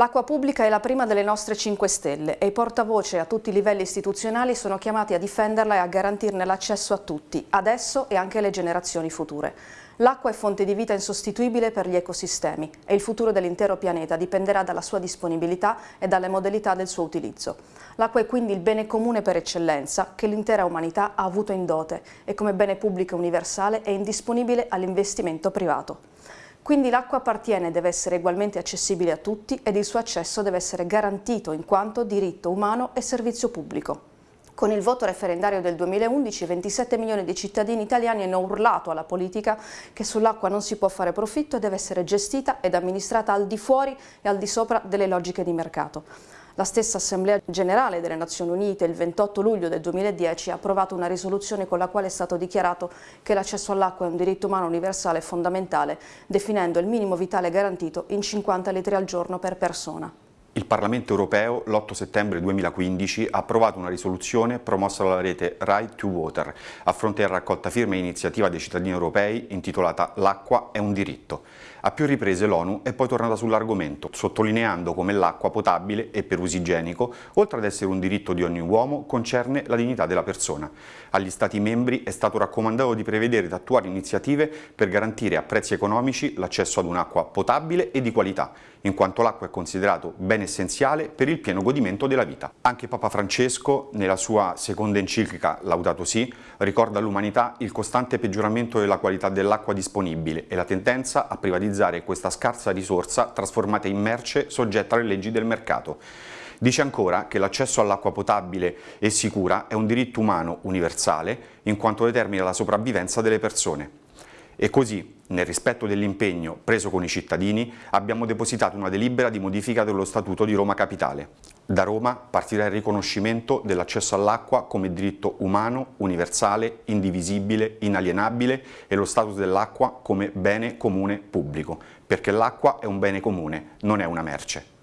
L'acqua pubblica è la prima delle nostre 5 Stelle e i portavoce a tutti i livelli istituzionali sono chiamati a difenderla e a garantirne l'accesso a tutti, adesso e anche alle generazioni future. L'acqua è fonte di vita insostituibile per gli ecosistemi e il futuro dell'intero pianeta dipenderà dalla sua disponibilità e dalle modalità del suo utilizzo. L'acqua è quindi il bene comune per eccellenza che l'intera umanità ha avuto in dote e come bene pubblico universale è indisponibile all'investimento privato. Quindi l'acqua appartiene deve essere ugualmente accessibile a tutti ed il suo accesso deve essere garantito in quanto diritto umano e servizio pubblico. Con il voto referendario del 2011 27 milioni di cittadini italiani hanno urlato alla politica che sull'acqua non si può fare profitto e deve essere gestita ed amministrata al di fuori e al di sopra delle logiche di mercato. La stessa Assemblea Generale delle Nazioni Unite il 28 luglio del 2010 ha approvato una risoluzione con la quale è stato dichiarato che l'accesso all'acqua è un diritto umano universale e fondamentale, definendo il minimo vitale garantito in 50 litri al giorno per persona. Il Parlamento europeo l'8 settembre 2015 ha approvato una risoluzione promossa dalla rete Right to Water a fronte della raccolta firme iniziativa dei cittadini europei intitolata L'acqua è un diritto. A più riprese l'ONU è poi tornata sull'argomento, sottolineando come l'acqua potabile e per uso igienico, oltre ad essere un diritto di ogni uomo, concerne la dignità della persona. Agli Stati membri è stato raccomandato di prevedere ed attuare iniziative per garantire a prezzi economici l'accesso ad un'acqua potabile e di qualità, in quanto l'acqua è considerato bene essenziale per il pieno godimento della vita. Anche Papa Francesco, nella sua seconda enciclica Laudato Si, ricorda all'umanità il costante peggioramento della qualità dell'acqua disponibile e la tendenza a privatizzare questa scarsa risorsa trasformata in merce soggetta alle leggi del mercato. Dice ancora che l'accesso all'acqua potabile e sicura è un diritto umano universale in quanto determina la sopravvivenza delle persone. E così, nel rispetto dell'impegno preso con i cittadini, abbiamo depositato una delibera di modifica dello Statuto di Roma Capitale. Da Roma partirà il riconoscimento dell'accesso all'acqua come diritto umano, universale, indivisibile, inalienabile e lo status dell'acqua come bene comune pubblico, perché l'acqua è un bene comune, non è una merce.